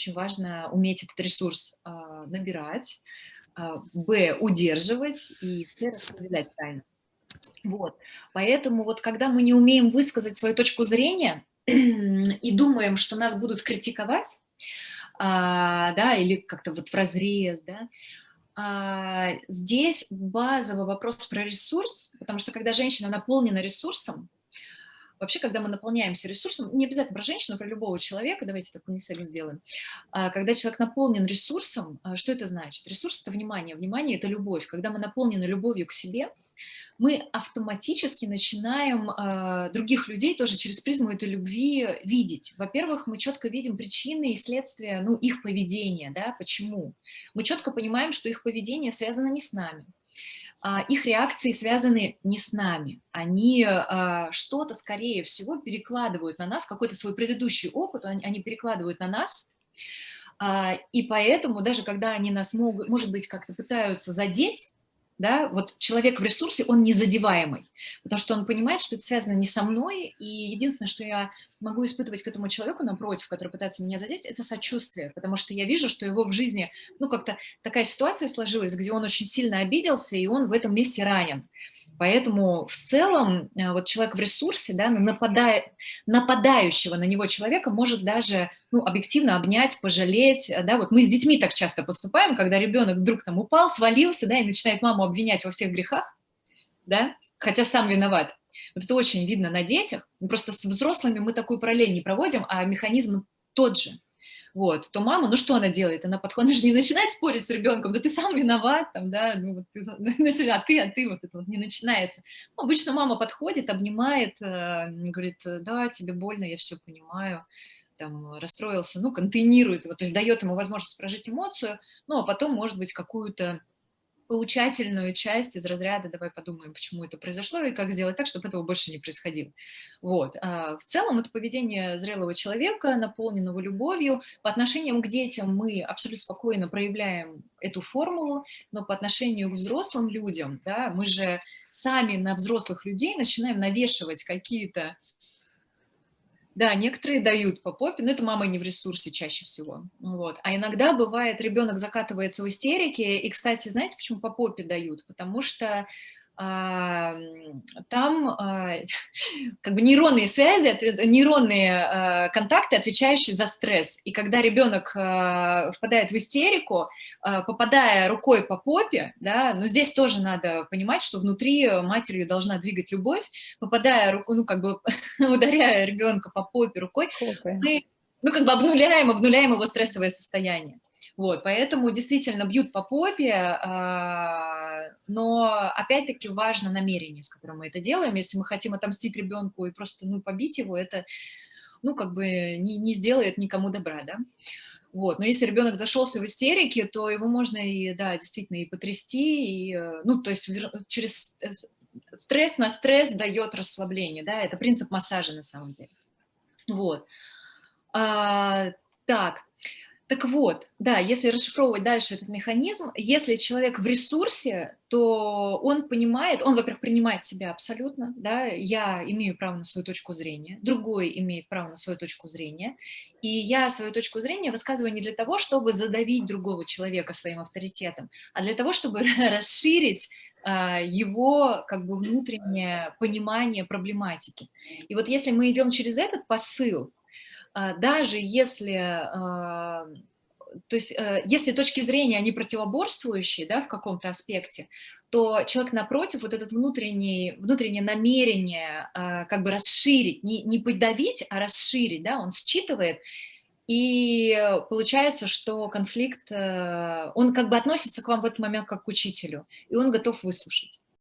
очень важно уметь этот ресурс а, набирать, а, б, удерживать и в распределять правильно. Вот. Поэтому вот когда мы не умеем высказать свою точку зрения и думаем, что нас будут критиковать, а, да, или как-то вот в разрез, да, а, здесь базовый вопрос про ресурс, потому что когда женщина наполнена ресурсом, Вообще, когда мы наполняемся ресурсом, не обязательно про женщину, про любого человека, давайте такой унисекс сделаем. А, когда человек наполнен ресурсом, а, что это значит? Ресурс – это внимание, внимание – это любовь. Когда мы наполнены любовью к себе, мы автоматически начинаем э, других людей тоже через призму этой любви видеть. Во-первых, мы четко видим причины и следствия ну, их поведения, да, почему. Мы четко понимаем, что их поведение связано не с нами, а, их реакции связаны не с нами. Они а, что-то, скорее всего, перекладывают на нас, какой-то свой предыдущий опыт, они перекладывают на нас, а, и поэтому даже когда они нас могут, может быть, как-то пытаются задеть, да, вот человек в ресурсе, он незадеваемый, потому что он понимает, что это связано не со мной, и единственное, что я могу испытывать к этому человеку напротив, который пытается меня задеть, это сочувствие, потому что я вижу, что его в жизни, ну, как-то такая ситуация сложилась, где он очень сильно обиделся, и он в этом месте ранен. Поэтому в целом э, вот человек в ресурсе, да, нападая, нападающего на него человека может даже ну, объективно обнять, пожалеть. Э, да, вот мы с детьми так часто поступаем, когда ребенок вдруг там упал, свалился, да, и начинает маму обвинять во всех грехах, да, хотя сам виноват. Вот это очень видно на детях. Просто с взрослыми мы такую параллель не проводим, а механизм тот же вот, то мама, ну что она делает? Она подходит, она же не начинает спорить с ребенком, да ты сам виноват, там, да, ну вот ты, на себя, а ты, а ты, вот это вот не начинается. Ну, обычно мама подходит, обнимает, э, говорит, да, тебе больно, я все понимаю, там, расстроился, ну, контейнирует его, то есть дает ему возможность прожить эмоцию, ну, а потом, может быть, какую-то поучательную часть из разряда «давай подумаем, почему это произошло и как сделать так, чтобы этого больше не происходило». Вот. А в целом это поведение зрелого человека, наполненного любовью. По отношению к детям мы абсолютно спокойно проявляем эту формулу, но по отношению к взрослым людям, да, мы же сами на взрослых людей начинаем навешивать какие-то да, некоторые дают по попе, но это мама не в ресурсе чаще всего. Вот. А иногда бывает, ребенок закатывается в истерике, и, кстати, знаете, почему по попе дают? Потому что там а, как бы нейронные связи, нейронные а, контакты, отвечающие за стресс. И когда ребенок а, впадает в истерику, попадая рукой по попе, да, но здесь тоже надо понимать, что внутри матерью должна двигать любовь, попадая руку, ну как бы ударяя ребенка по попе рукой, мы ну, как бы обнуляем, обнуляем его стрессовое состояние. Вот, поэтому действительно бьют по попе, а, но опять-таки важно намерение, с которым мы это делаем. Если мы хотим отомстить ребенку и просто ну, побить его, это ну, как бы не, не сделает никому добра, да. Вот. Но если ребенок зашелся в истерике, то его можно и, да, действительно и потрясти, и, э, ну, то есть через стресс на стресс дает расслабление, да, это принцип массажа на самом деле. Вот. А, так, так вот, да, если расшифровывать дальше этот механизм, если человек в ресурсе, то он понимает, он, во-первых, принимает себя абсолютно, да, я имею право на свою точку зрения, другой имеет право на свою точку зрения, и я свою точку зрения высказываю не для того, чтобы задавить другого человека своим авторитетом, а для того, чтобы расширить а, его как бы внутреннее понимание проблематики. И вот если мы идем через этот посыл, даже если, а, то есть, э, если точки зрения, они противоборствующие да, в каком-то аспекте, то человек напротив, вот этот внутренний, внутреннее намерение а, как бы расширить, не, не подавить, а расширить, да, он считывает, и получается, что конфликт, э, он как бы относится к вам в этот момент как к учителю, и он готов выслушать.